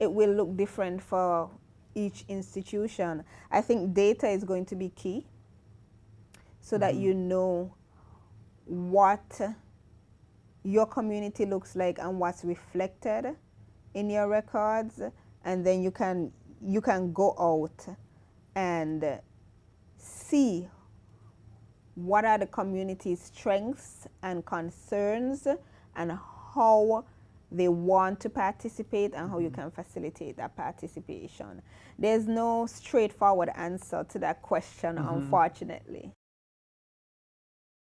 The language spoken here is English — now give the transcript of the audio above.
it will look different for each institution. I think data is going to be key so mm -hmm. that mm-hmm. you know what your community looks like and what's reflected in your records and then you can you can go out and see what are the community's strengths and concerns and how they want to participate and how you can facilitate that participation. There's no straightforward answer to that question, mm -hmm. unfortunately.